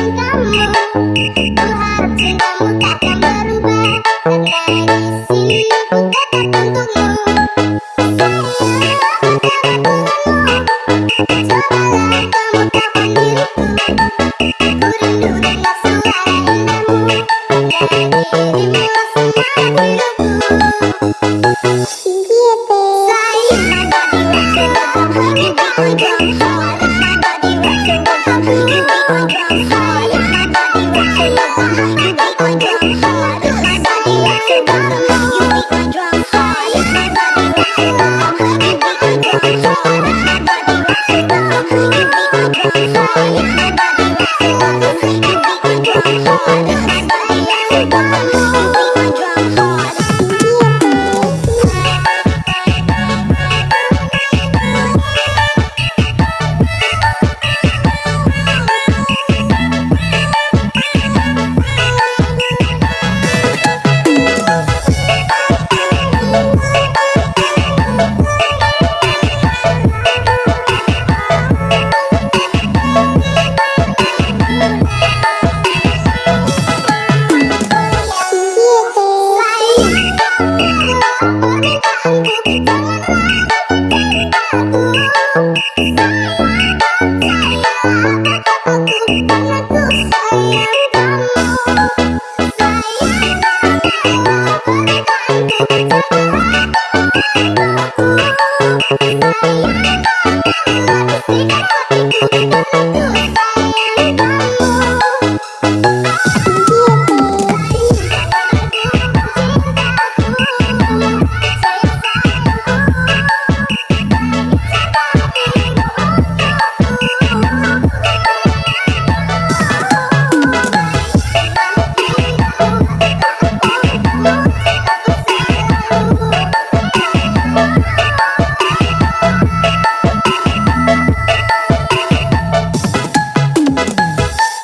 merindukan kamu takkan berubah sini ku tetap untukmu Bye.